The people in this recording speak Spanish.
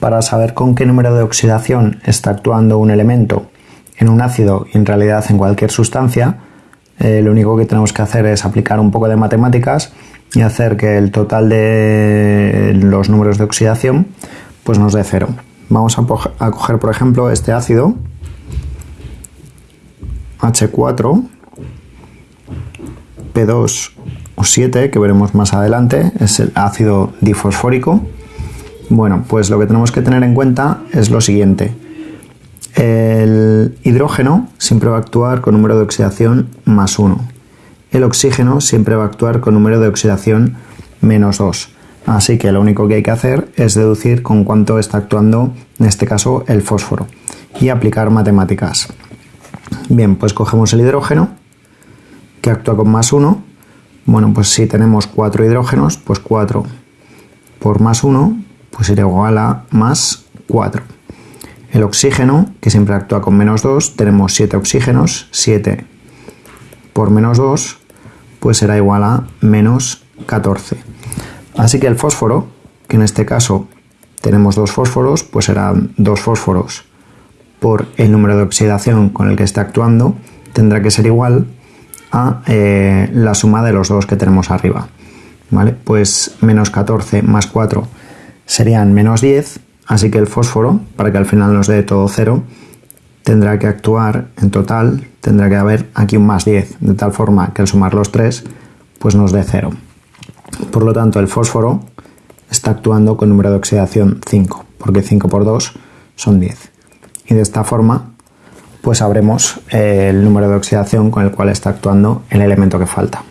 para saber con qué número de oxidación está actuando un elemento en un ácido y en realidad en cualquier sustancia, eh, lo único que tenemos que hacer es aplicar un poco de matemáticas y hacer que el total de los números de oxidación pues nos dé cero. Vamos a, a coger por ejemplo este ácido H4 P2 o 7 que veremos más adelante es el ácido difosfórico bueno pues lo que tenemos que tener en cuenta es lo siguiente. El hidrógeno siempre va a actuar con número de oxidación más 1 el oxígeno siempre va a actuar con número de oxidación menos 2 así que lo único que hay que hacer es deducir con cuánto está actuando en este caso el fósforo y aplicar matemáticas. Bien pues cogemos el hidrógeno que actúa con más 1. Bueno, pues si tenemos 4 hidrógenos, pues 4 por más 1, pues será igual a más 4. El oxígeno, que siempre actúa con menos 2, tenemos 7 oxígenos, 7 por menos 2, pues será igual a menos 14. Así que el fósforo, que en este caso tenemos dos fósforos, pues serán dos fósforos por el número de oxidación con el que está actuando, tendrá que ser igual a eh, la suma de los dos que tenemos arriba. ¿Vale? Pues menos 14 más 4 serían menos 10, así que el fósforo, para que al final nos dé todo cero, tendrá que actuar en total, tendrá que haber aquí un más 10, de tal forma que al sumar los 3, pues nos dé 0. Por lo tanto, el fósforo está actuando con número de oxidación 5, porque 5 por 2 son 10. Y de esta forma pues sabremos eh, el número de oxidación con el cual está actuando el elemento que falta.